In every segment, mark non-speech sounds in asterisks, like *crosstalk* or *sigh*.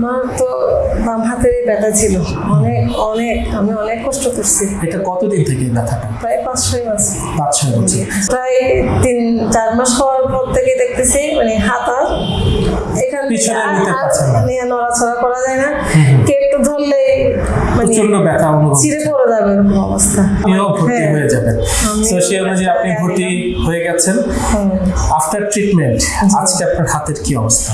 আমার তো বাম হাতের ব্যথা ছিল। অনেক অনেক আমি অনেক কষ্ট করছি। এটা কতদিন থেকে ব্যথাটা? প্রায় পাঁচ ছয় মাস। পাঁচ ছয় বছর প্রায় তিন চার মাস হওয়ার পর থেকে দেখতেছি মানে হাত আর এখান নিয়ে নড়াচড়া করা যায় না। কে একটু ধরলে মানে প্রচণ্ড ব্যথা অনুভব ছিঁড়ে পড়ে যাবে এরকম অবস্থা। আপনিও ভর্তি হ্যাঁ। হয়ে যাবেন। আমি- তো সেই অনুযায়ী আপনি ভর্তি হয়ে গেছেন আফটার ট্রিটমেন্ট আজকে আপনার হাতের কি অবস্থা?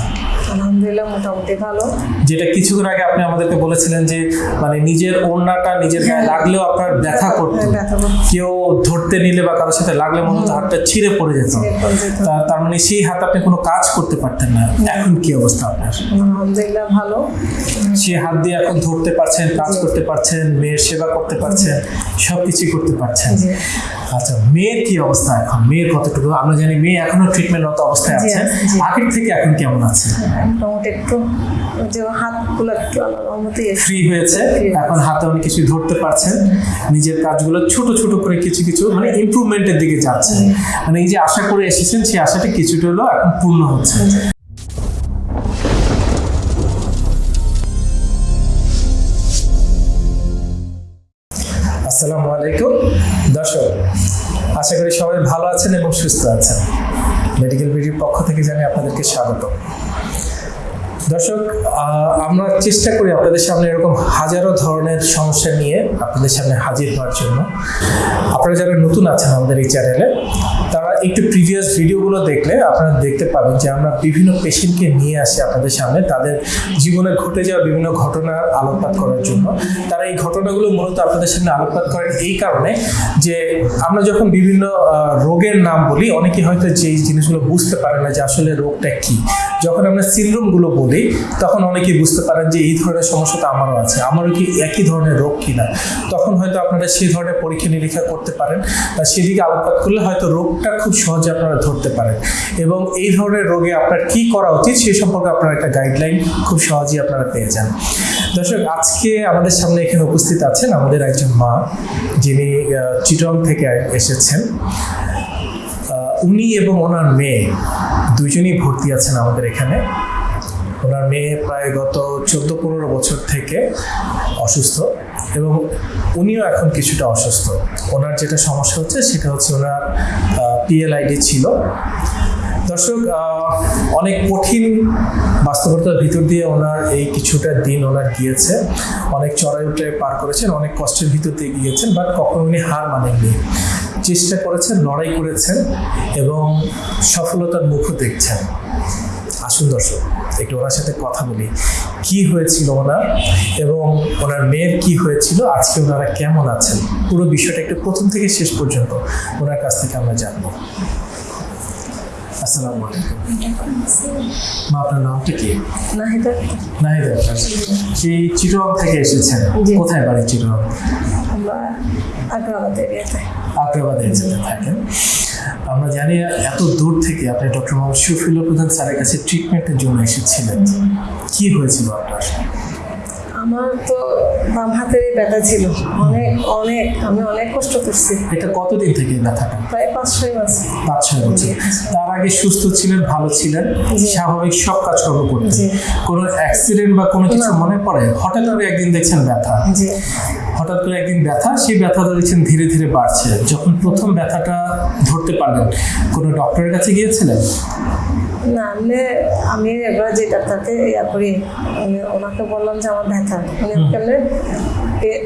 আলহামদুলিল্লাহ মোটামুটি ভালো। যেটা কিছুক্ষণ আগে আপনি আমাদেরকে বলেছিলেন যে মানে নিজের ওড়নাটা নিজের গায়ে লাগলেও আপনার ব্যথা করতো। হ্যাঁ, ব্যথা করতো। কেউ ধরতে নিলে বা কারোর সাথে লাগলে মনে হতো হাতটা ছিঁড়ে পড়ে যেত। তার মানে সেই হাত আপনি কোনো কাজ করতে পারতেন না। এখন কি অবস্থা আপনার? আলহামদুলিল্লাহ ভালো। সেই হাত দিয়ে এখন ধরতে পারছেন কাজ করতে পারছেন মেয়ের সেবা করতে পারছেন সব কিছুই করতে পারছেন। আচ্ছা মেয়ের কি অবস্থা এখন? মেয়ের কতটুকু আমরা জানি মেয়ে এখনও ট্রিটমেন্টরত অবস্থায় আছে। আগের থেকে এখন কেমন আছে? মোটামুটি একটু যে হাতগুলো একটু ফ্রি হয়েছে। এখন হাতে অনেক কিছু ধরতে পারছেন। নিজের কাজগুলো ছোট ছোট করে কিছু কিছু মানে ইমপ্রুভমেন্টের দিকে যাচ্ছে। মানে এই যে আশা করে এসেছেন সেই আশাটা কিছুটা হলেও এখন পূর্ণ হচ্ছে। আসসালামু আলাইকুম। আশা করি সবাই ভালো আছেন এবং সুস্থ আছেন। মেডিকেল বিডির পক্ষ থেকে জানি আপনাদেরকে স্বাগত। দর্শক আমরা চেষ্টা করি আপনাদের সামনে এরকম হাজারো ধরনের সমস্যা নিয়ে আপনাদের সামনে হাজির হওয়ার জন্য। আপনারা যারা নতুন আছেন আমাদের এই চ্যানেলে তারা একটু প্রিভিয়াস ভিডিওগুলো দেখলে আপনারা দেখতে পাবেন যে আমরা বিভিন্ন পেশেন্টকে নিয়ে আসি আপনাদের সামনে। তাদের জীবনে ঘটে যাওয়া বিভিন্ন ঘটনা আলোকপাত করার জন্য। তারা এই ঘটনাগুলো মূলত আপনাদের সামনে আলোকপাত করেন এই কারণে যে আমরা যখন বিভিন্ন রোগের নাম বলি, অনেকে হয়তো যে জিনিসগুলো বুঝতে পারে না যে আসলে রোগটা কি। যখন আমরা সিনড্রোমগুলো বলি, তখন অনেকেই বুঝতে পারেন যে এই ধরনের সমস্যা তো আমারও আছে। আমারও কি একই ধরনের রোগ কিনা? তখন হয়তো আপনারা সেই ধরনের পরীক্ষা নিরীক্ষা করতে পারেন বা সেদিকে আলোকপাত করলে হয়তো রোগটা খুব সহজে আপনারা ধরতে পারেন। এবং এই ধরনের রোগে আপনার কি করা উচিত সে সম্পর্কে আপনার একটা গাইডলাইন খুব সহজেই আপনারা পেয়ে যান। দর্শক, আজকে আমাদের সামনে এখানে উপস্থিত আছেন আমাদের একজন মা, যিনি চিটং থেকে এসেছেন। উনি এবং ওনার মেয়ে দুজনেই ভর্তি আছেন আমাদের এখানে। ওনার মেয়ে প্রায় গত চোদ্দ পনেরো বছর থেকে অসুস্থ এবং উনিও এখন কিছুটা অসুস্থ। ওনার যেটা সমস্যা হচ্ছে সেটা হচ্ছে ওনার পিএলআইডি ছিল। দর্শক অনেক কঠিন বাস্তবতার ভিতর দিয়ে ওনার এই কিছুটা দিন ওনার গিয়েছে। অনেক চড়াই উঠে পার করেছেন, অনেক কষ্টের ভিতর দিয়ে গিয়েছেন, বাট কখনো উনি হার মানেননি। চেষ্টা করেছেন, লড়াই করেছেন এবং সফলতার মুখও দেখছেন। আসুন দর্শক, একটু ওনার সাথে কথা বলি। কি হয়েছিল ওনার এবং ওনার মেয়ের কি হয়েছিল? আজকে ওনারা কেমন আছেন? পুরো বিষয়টা একটু প্রথম থেকে শেষ পর্যন্ত ওনার কাছ থেকে আমরা জানব। আসসালামু আলাইকুম। মা আপনার নামটা কি? নাহিদা। নাহিদ সেই চিটং থেকে এসেছেন। কোথায় বাড়ি চিটং আমরা আগ্রাবাদ এরিয়াতে আগ্রাবাদ থাকেন। আমরা জানি এত দূর থেকে আপনি ডক্টর মোহাম্মদ শফিউল্লাহ প্রধান স্যারের কাছে ট্রিটমেন্টের জন্য এসেছিলেন। কি হয়েছিল আপনার? আমার তো বাম হাতেরই ব্যথা ছিল। অনেক অনেক আমি অনেক কষ্ট করছি। এটা কতদিন থেকে ব্যথাটা? প্রায় পাঁচ ছয় মাস। পাঁচ ছয় বছর তার আগে সুস্থ ছিলেন ভালো ছিলেন স্বাভাবিক সব কাজকর্ম করতেন। কোনো অ্যাক্সিডেন্ট বা কোনো কিছু। মনে পড়ে? হঠাৎ করে একদিন দেখছেন ব্যথা। হঠাৎ করে একদিন ব্যথা সেই ব্যথাটা দেখছেন ধীরে ধীরে বাড়ছে। যখন প্রথম ব্যথাটা ধরতে পারলেন কোনো ডক্টরের কাছে গিয়েছিলেন? না আমি আমি এবার যেটা ডাক্তারকে ইয়া করি আমি ওনাকে বললাম যে আমার ব্যথা। উনি কেমনে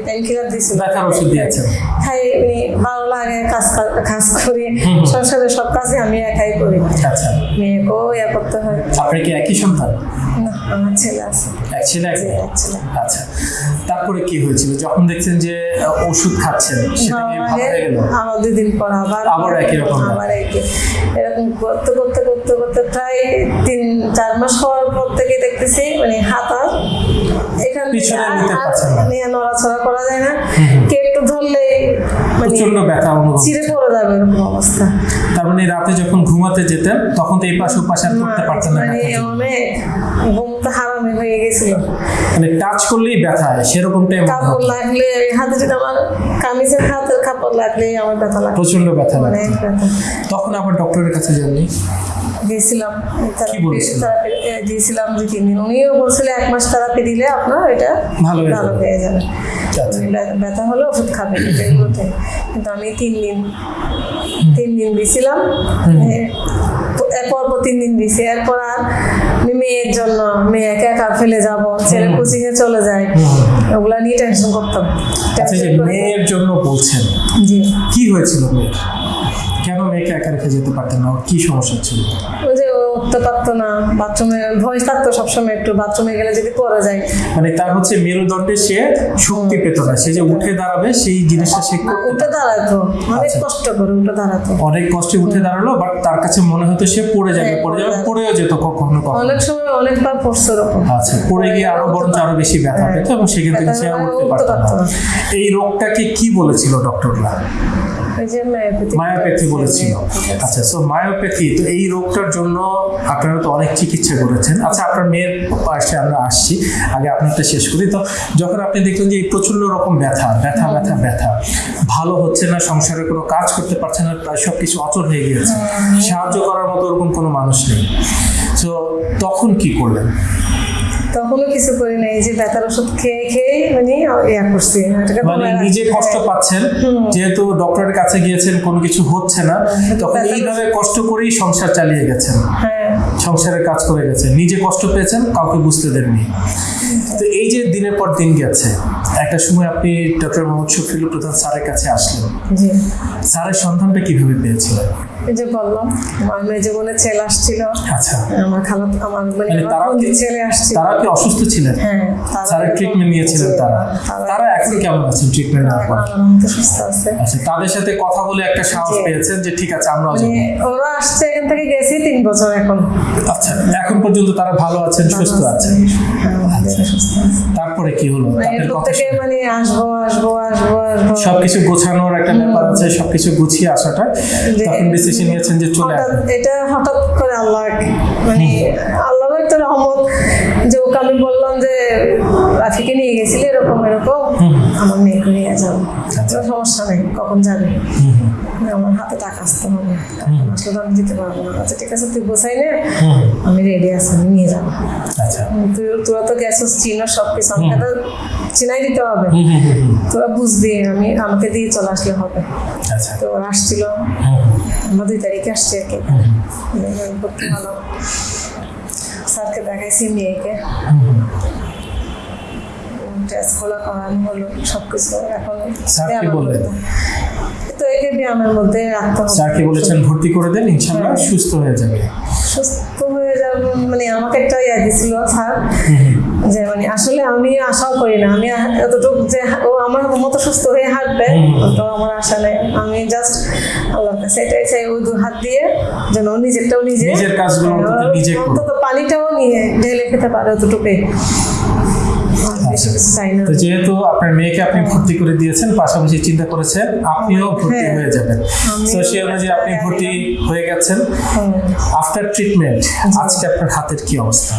পেন কিলার দিয়েছিল ব্যথার ওষুধ দিয়েছেন। খাই উনি ভালো লাগে কাজ কাজ- কাজ করি। সংসারে সব কাজই আমি একাই করি। আচ্ছা। মেয়েকেও ইয়া করতে হয়। আপনার কি একই সন্তান? না আমার ছেলে আছে। এক ছেলে? এক। আচ্ছা। তারপরে কি হয়েছিল? যখন দেখছেন যে ওষুধ খাচ্ছেন সেটা কি ভালো ভালো হয়ে গেল? আবার দুদিন পর আবার আবার একই রকম আবার একই। এরকম করতে করতে করতে করতে প্রায় তিন চার মাস হওয়ার পর থেকে দেখতেছি মানে হাতা আর পিছনে আর- নিতে পারছেন না। নিয়ে নড়াচড়া করা যায় না কে একটু ধরলে মানে প্রচণ্ড ব্যথা অনুভব পড়ে যাবে এরকম অবস্থা। তার মানে রাতে যখন ঘুমাতে যেতেন তখন তো এই পাশ ও পাশ আর করতে পারতেন না মানে ব্যথার জন্য। অনেক ঘুমটা হারামি হয়ে গেছিল। মানে টাচ করলেই ব্যথা সেরকমটাই মনে কাপড় হতো। লাগলে হাতে যদি আমার কামিজের হাতের কাপড় লাগলে আমার ব্যথা লাগে প্রচণ্ড ব্যথা তখন আবার ডক্টরের কাছে যাননি? থেরাপি দিয়েছিলাম দুই তিন দিন। উনিও বলছিল এক মাস থেরাপি দিলে আপনার এটা ভালো হয়ে যাবে। আচ্ছা। ব্যথা- হলে ওষুধ খাবে *laughs* কিন্তু আমি তিন দিন তিন দিন দিছিলাম এরপর পর তিন দিন দিছি এরপর আর আমি মেয়ের জন্য মেয়েকে একা ফেলে যাব ছেলে কোচিং এ চলে যায়। ওগুলা নিয়ে টেনশন করতাম। আচ্ছা মেয়ের জন্য বলছেন জি। কি হয়েছিল মেয়ের? মেয়েকে একা রেখে যেতে পারতেন না। ওর কি সমস্যা ছিল? উঠতে পারতো না বাথরুমে ভয় থাকতো সবসময় একটু বাথরুমে গেলে যদি যায়। মানে তার হচ্ছে মেরুদণ্ডে সে শক্তি পেত না সে যে উঠে দাঁড়াবে সেই জিনিসটা সে উঠে দাঁড়াতো অনেক আচ্ছা। কষ্ট করে উঠে দাঁড়াতো। অনেক কষ্টে উঠে দাঁড়াল বাট তার কাছে মনে হতো সে পড়ে যাবে হ্যাঁ, পড়ে যাবে পড়েও যেত কখনো কখনো। অনেক সময় অনেকবার পড়ছে আচ্ছা পড়ে গিয়ে আরও বরঞ্চ আরও বেশি ব্যথা হ্যাঁ। পেত এবং সেখান থেকে সে উঠতে পারতো না। এই রোগটাকে কি বলেছিল ডক্টররা? মায়োপ্যাথি বলেছিল। আচ্ছা সো মায়োপ্যাথি তো এই রোগটার জন্য আপনারা তো অনেক চিকিৎসা করেছেন। আচ্ছা আপনার মেয়ের পাশে আমরা আসছি। আগে আপনারটা শেষ করি। তো যখন আপনি দেখলেন যে এই প্রচণ্ড রকম ব্যথা ব্যথা ব্যথা ব্যথা ভালো হচ্ছে না সংসারে কোনো কাজ করতে পারছে না প্রায় সব কিছু অচল হয়ে গিয়েছে। সাহায্য করার মতো ওরকম কোনো মানুষ নেই। তো তখন কি করলেন? তখনও কিছু করি নাই যে ব্যথার ওষুধ খেয়ে খেয়ে মানে ইয়া করছি মানে নিজে কষ্ট পাচ্ছেন যেহেতু ডক্টরের কাছে গিয়েছেন কোনো কিছু হচ্ছে না তখন এইভাবে কষ্ট করেই সংসার চালিয়ে গেছেন। হ্যাঁ। সংসারের কাজ করে গেছেন নিজে কষ্ট পেয়েছেন কাউকে বুঝতে দেননি। তো এই যে দিনের পর দিন গেছে একটা সময় আপনি ডক্টর মোহাম্মদ শফিউল প্রধান স্যারের কাছে আসলেন। স্যারের সন্ধানটা কীভাবে পেয়েছিলেন? এই যে বললাম আমার জীবনে ছেলে আসছিল। আচ্ছা। আমার খালা আমার মানে মানে কি- ছেলে আসছিল। তারা কি অসুস্থ ছিলেন? হ্যাঁ তারা- ট্রিটমেন্ট নিয়েছিলেন তারা? তারা- তারা এখন কেমন আছেন ট্রিটমেন্ট নেওয়ার পর সুস্থ আছে। আচ্ছা তাদের সাথে কথা বলে একটা সাহস পেয়েছেন যে ঠিক আছে আমরাও মানে ওরা আসছে এখান থেকে গেছি তিন বছর এখন। আচ্ছা এখন পর্যন্ত তারা ভালো আছেন সুস্থ আছেন। তারপরে কি হলো? মানে মানে আসব আসব আসব আসব। সবকিছু গোছানোর একটা ব্যাপার আছে সবকিছু গুছিয়ে আসাটা। তখন ডিসিশন নিয়েছেন যে চলে এটা হঠাৎ করে আল্লাহ মানে আল্লাহর একটা রহমত যে ওকে আমি বললাম যে রাফিকে নিয়ে গেছিলি এরকম এরকম আমার মেয়েকে নিয়ে যাব আচ্ছা। কোনো সমস্যা নেই কখন যাবে? হুম, আমার হাতে টাকা আসতে হবে। আসলে তো আমি দিতে পারব না। আচ্ছা ঠিক আছে তুই গোছাই নে আমি রেডি আছি আমি নিয়ে যাব। আচ্ছা। তুই তোরা তো গেছিস চিনো সব কিছু আমাকে তো চিনাই দিতে হবে। তোরা বুঝবি আমি আমাকে দিয়ে চলে আসলে হবে। আচ্ছা। তো ওরা আসছিল। আমরা দুই তারিখে আসছি আর কি ভর্তি দেখাইছি মেয়েকে হুম। টেস্টগুলো করানো হলো সব কিছু এখন স্যার কি বললেন? তো একে ব্যায়ামের মধ্যে রাখতে হবে স্যার বলেছেন ভর্তি করে দেন হ্যাঁ। সুস্থ হয়ে যাবে সুস্থ হয়ে যাবে মানে আমাকে একটা ইয়া দিছিল স্যার যে মানে আসলে আমি আশাও করি না। আমি এতটুকু যে ও আমার মতো সুস্থ হয়ে হাঁটবে তো আমার আশা নেই। আমি জাস্ট আল্লাহর কাছে এটাই চাই ওই দু হাত দিয়ে যেন ও নিজেরটাও নিজে নিজের কাজগুলো অন্তত অন্তত পানিটাও নিয়ে ঢেলে খেতে পারে অতটুকুই। তো যেহেতু আপনার মেয়েকে আপনি ভর্তি করে দিয়েছেন পাশাপাশি চিন্তা করেছেন আপনিও ভর্তি হ্যাঁ। হয়ে যাবেন তো সেই অনুযায়ী আপনি ভর্তি হয়ে গেছেন। আফটার ট্রিটমেন্ট আজকে আপনার হাতের কি অবস্থা?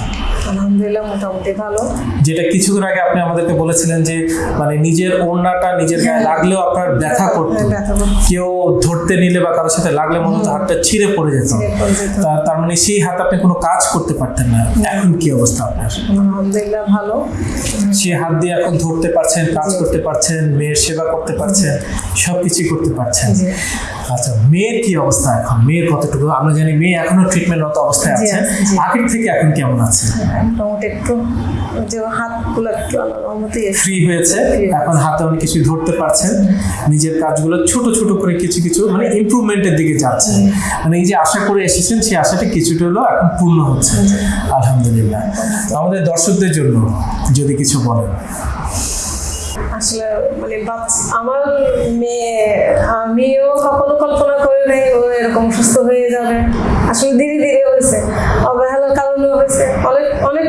আলহামদুলিল্লাহ মোটামুটি ভালো। যেটা কিছুক্ষণ আগে আপনি আমাদেরকে বলেছিলেন যে মানে নিজের ওড়নাটা নিজের গায়ে লাগলেও আপনার ব্যথা করতো। হ্যাঁ। কেউ ধরতে নিলে বা কারোর সাথে লাগলে মনে হতো হাতটা ছিঁড়ে পড়ে যেত। তার মানে সেই হাত আপনি কোনো কাজ করতে পারতেন না। এখন কি অবস্থা আপনার? আলহামদুলিল্লাহ ভালো। সেই হাত দিয়ে এখন ধরতে পারছেন কাজ করতে পারছেন মেয়ের সেবা করতে পারছেন সবকিছু করতে পারছেন। আচ্ছা মেয়ের কি অবস্থা এখন? মেয়ের কতটুকু? আমরা জানি মেয়ে এখনও ট্রিটমেন্টরত অবস্থায় আছে। আগের থেকে এখন কেমন আছে? মোটামুটি একটু যে হাতগুলো একটু ফ্রি হয়েছে। এখন হাতে অনেক কিছু ধরতে পারছেন। নিজের কাজগুলো ছোট ছোট করে কিছু কিছু মানে ইমপ্রুভমেন্টের দিকে যাচ্ছে। মানে এই যে আশা করে এসেছেন সেই আশাটা কিছুটা এখন পূর্ণ হচ্ছে। আলহামদুলিল্লাহ। আমাদের দর্শকদের জন্য যদি কিছু বলেন। আসলে মানে আমার মেয়ে, আমিও কখনো কল্পনা করি নাই ও এরকম সুস্থ হয়ে যাবে। আসলে ধীরে ধীরে হয়েছে। অবহেলার কারণে হয়েছে। অনেক অনেক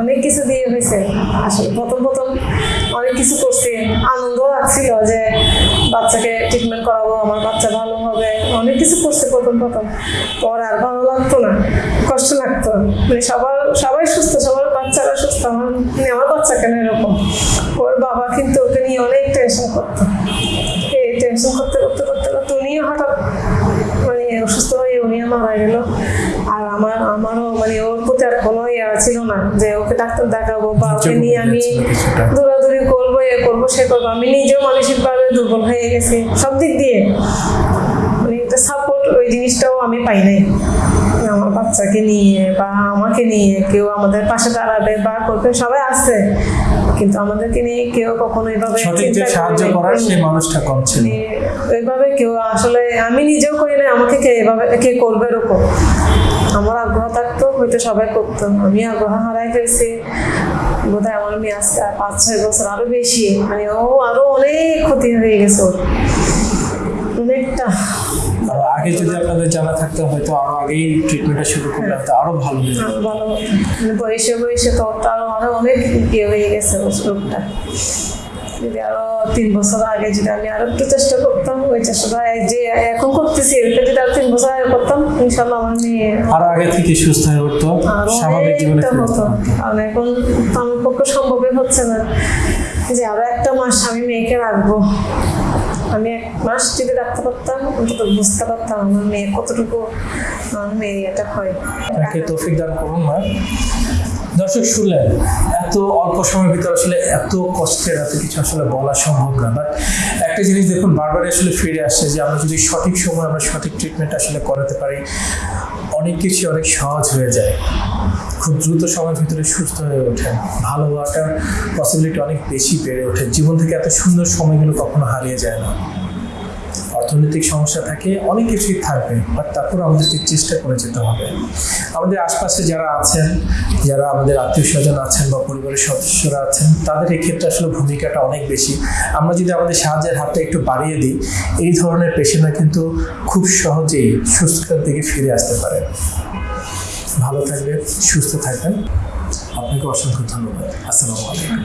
অনেক কিছু দিয়ে হয়েছে। আসলে প্রথম প্রথম অনেক কিছু করছি। আনন্দ লাগছিল যে বাচ্চাকে ট্রিটমেন্ট করাবো, আমার বাচ্চা ভালো হবে। অনেক কিছু করছে প্রথম প্রথম। পর আর ভালো লাগতো না, কষ্ট লাগতো মানে সবার, সবাই সুস্থ, সবার বাচ্চারা সুস্থ আমার মানে আমার বাচ্চা কেন এরকম? ওর বাবা কিন্তু ওকে নিয়ে অনেক টেনশন করতো। এই টেনশন করতে করতে করতে করতে উনিও হঠাৎ মানে অসুস্থ হয়ে উনি মারা গেল। আর আমার আমারও মানে ওর প্রতি আর কোনো ইয়া ছিল না যে ওকে ডাক্তার দেখাবো বা ওকে নিয়ে আমি দৌড়াদৌড়ি করব এ করব সে করব। আমি নিজেও মানসিকভাবে দুর্বল হয়ে গেছি। সব দিক দিয়ে। মানে একটা সাপোর্ট ওই জিনিসটাও আমি পাই নাই। আমার বাচ্চাকে নিয়ে বা আমাকে নিয়ে কেউ আমাদের পাশে দাঁড়াবে বা করবে সবাই আছে কিন্তু আমাদেরকে নিয়ে কেউ কখনো এইভাবে সাহায্য করে করার সেই মানুষটা কম ছিল। মানে ওইভাবে কেউ আসলে আমি নিজেও করি না আমাকে কে এভাবে কে করবে এরকম? আমার আগ্রহ থাকতো হয়তো সবাই করতো। আমি আগ্রহ হারাই ফেলছি। বোধহয় আমার মেয়ে আজকে পাঁচ ছয় বছর আরও বেশি। মানে ও আরও অনেক ক্ষতি হয়ে গেছে ওর। অনেকটা। আর আগে যদি আপনাদের জানা থাকতো হয়তো আরও আগেই ট্রিটমেন্টটা শুরু করলে হয়তো আরও ভালো হয়ে যেত। আরও ভালো। হতো মানে বয়সে বয়সে তো তো আরও আরও অনেক ইয়ে হয়ে গেছে রোগটা। যদি আরও তিন বছর আগে যদি আমি আরও একটু চেষ্টা করতাম ওই চেষ্টাটা যে এখন করতেছি ওইটা যদি আরও তিন বছর আগে করতাম ইনশাল্লাহ আমার মেয়ে আরও আগে থেকে সুস্থ হয়ে উঠতো স্বাভাবিক জীবনে হতো। কারণ এখন তো আমার পক্ষে সম্ভবই হচ্ছে না যে আরও একটা মাস আমি মেয়েকে রাখব। আমি এক মাস যদি রাখতে পারতাম অন্তত বুঝতে পারতাম আমার মেয়ে কতটুকু মেয়ে এটা হয়। তাকে তৌফিক দান করুন না দর্শক, শুনলেন, এত অল্প সময়ের ভিতরে আসলে এত কষ্টের, এত কিছু আসলে বলা সম্ভব না। বাট একটা জিনিস দেখুন বারবার আসলে ফিরে আসছে যে আমরা যদি সঠিক সময় আমরা সঠিক ট্রিটমেন্ট আসলে করাতে পারি, অনেক কিছু অনেক সহজ হয়ে যায়। খুব দ্রুত সময়ের ভিতরে সুস্থ হয়ে ওঠেন ভালো হওয়াটার পসিবিলিটি অনেক বেশি বেড়ে ওঠে। জীবন থেকে এত সুন্দর সময়গুলো কখনো হারিয়ে যায় না। অর্থনৈতিক সমস্যা থাকে, অনেক কিছুই থাকবে বাট তারপর আমাদেরকে চেষ্টা করে যেতে হবে। আমাদের আশপাশে যারা আছেন, যারা আমাদের আত্মীয় স্বজন আছেন বা পরিবারের সদস্যরা আছেন, তাদের এই ক্ষেত্রে আসলে ভূমিকাটা অনেক বেশি। আমরা যদি আমাদের সাহায্যের হাতটা একটু বাড়িয়ে দিই, এই ধরনের পেশেন্টরা কিন্তু খুব সহজেই সুস্থতার দিকে ফিরে আসতে পারে। ভালো থাকবেন সুস্থ থাকবেন। আপনাকে অসংখ্য ধন্যবাদ। আসসালামু আলাইকুম।